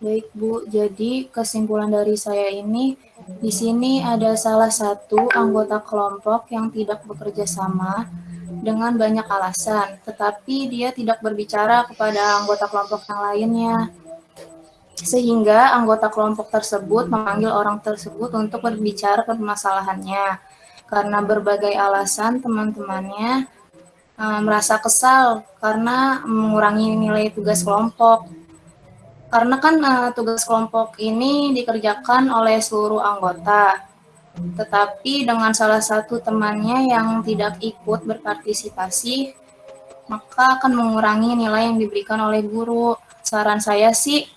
Baik Bu, jadi kesimpulan dari saya ini di sini ada salah satu anggota kelompok yang tidak bekerja sama dengan banyak alasan, tetapi dia tidak berbicara kepada anggota kelompok yang lainnya sehingga anggota kelompok tersebut memanggil orang tersebut untuk berbicara permasalahannya. Karena berbagai alasan teman-temannya merasa kesal karena mengurangi nilai tugas kelompok. Karena kan uh, tugas kelompok ini dikerjakan oleh seluruh anggota, tetapi dengan salah satu temannya yang tidak ikut berpartisipasi, maka akan mengurangi nilai yang diberikan oleh guru. Saran saya sih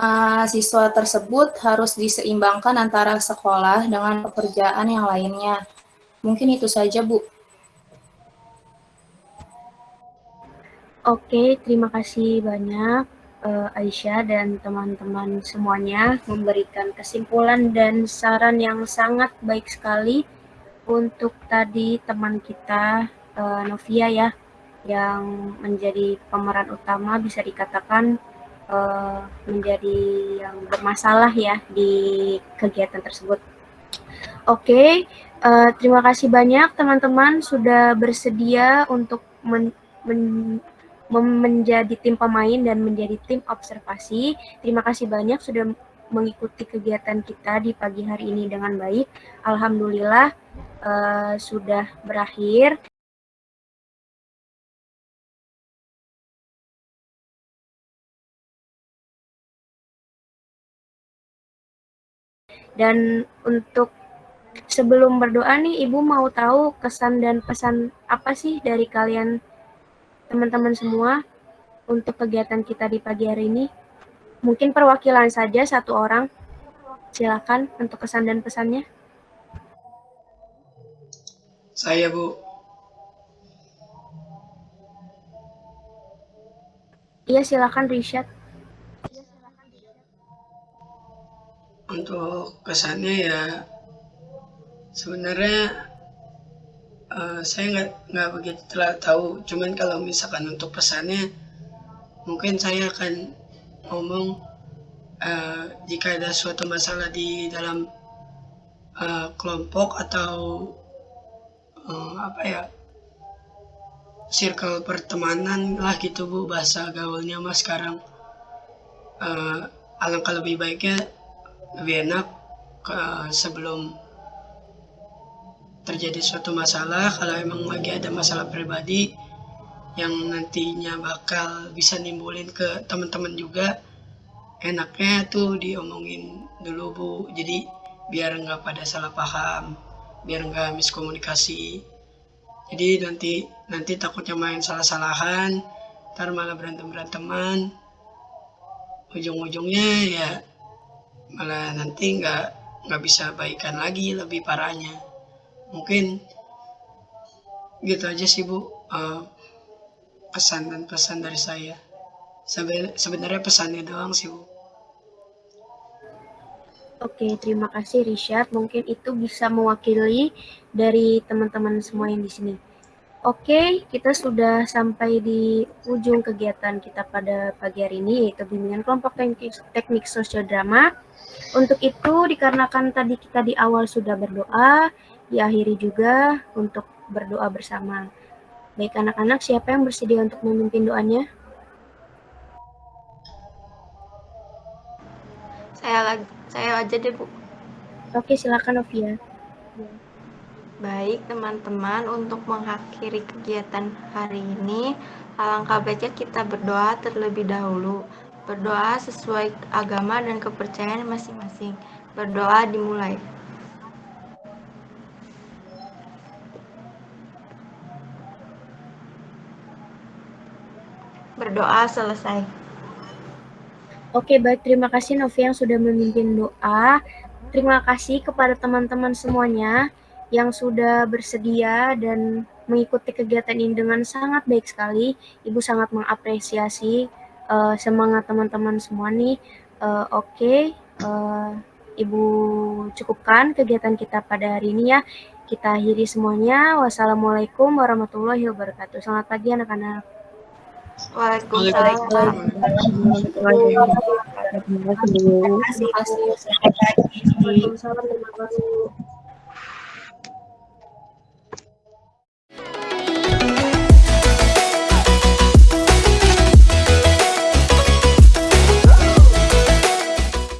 uh, siswa tersebut harus diseimbangkan antara sekolah dengan pekerjaan yang lainnya. Mungkin itu saja, Bu. Oke, terima kasih banyak uh, Aisyah dan teman-teman semuanya memberikan kesimpulan dan saran yang sangat baik sekali untuk tadi teman kita uh, Novia ya yang menjadi pemeran utama bisa dikatakan uh, menjadi yang bermasalah ya di kegiatan tersebut. Oke, uh, terima kasih banyak teman-teman sudah bersedia untuk men, men, menjadi tim pemain dan menjadi tim observasi. Terima kasih banyak sudah mengikuti kegiatan kita di pagi hari ini dengan baik. Alhamdulillah uh, sudah berakhir. Dan untuk sebelum berdoa nih, Ibu mau tahu kesan dan pesan apa sih dari kalian teman-teman semua untuk kegiatan kita di pagi hari ini? Mungkin perwakilan saja satu orang. Silakan untuk kesan dan pesannya. Saya, Bu. Iya, silakan Rishad. untuk kesannya ya sebenarnya uh, saya nggak nggak begitu telah tahu. Cuman kalau misalkan untuk pesannya mungkin saya akan ngomong uh, jika ada suatu masalah di dalam uh, kelompok atau uh, apa ya circle pertemanan lah gitu bu bahasa gaulnya mas sekarang. Uh, alangkah lebih baiknya lebih enak ke, sebelum terjadi suatu masalah kalau emang lagi ada masalah pribadi yang nantinya bakal bisa nimbulin ke teman-teman juga enaknya tuh diomongin dulu bu. Jadi biar nggak pada salah paham biar nggak miskomunikasi. Jadi nanti nanti takutnya main salah-salahan ntar malah berantem beranteman ujung-ujungnya ya malah nanti nggak nggak bisa baikan lagi lebih parahnya mungkin gitu aja sih bu uh, pesan dan pesan dari saya sebenarnya pesannya doang sih bu Oke, terima kasih Richard. Mungkin itu bisa mewakili dari teman-teman semua yang di sini. Oke, kita sudah sampai di ujung kegiatan kita pada pagi hari ini, yaitu bimbingan kelompok teknik, teknik sosiodrama. Untuk itu, dikarenakan tadi kita di awal sudah berdoa, diakhiri juga untuk berdoa bersama. Baik anak-anak, siapa yang bersedia untuk memimpin doanya? Saya lagi, saya aja deh, Bu. Oke, silakan Novia. Baik, teman-teman, untuk mengakhiri kegiatan hari ini, alangkah baiknya kita berdoa terlebih dahulu. Berdoa sesuai agama dan kepercayaan masing-masing. Berdoa dimulai. Berdoa selesai. Oke, baik. Terima kasih Novi yang sudah memimpin doa. Terima kasih kepada teman-teman semuanya yang sudah bersedia dan mengikuti kegiatan ini dengan sangat baik sekali. Ibu sangat mengapresiasi uh, semangat teman-teman semua nih. Uh, Oke, okay. uh, Ibu cukupkan kegiatan kita pada hari ini ya. Kita akhiri semuanya. Wassalamualaikum warahmatullahi wabarakatuh. Selamat pagi anak-anak. Waalaikumsalam. Terima kasih. Terima kasih.